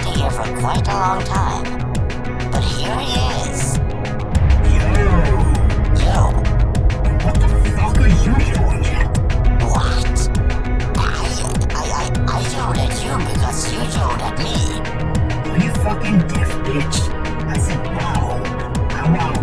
waited here for quite a long time. But here he is. You, you. What the fuck are you doing here? What? I... I... I... I yelled at you because you yelled at me. Are you fucking deaf, bitch? I said wow. I'm out."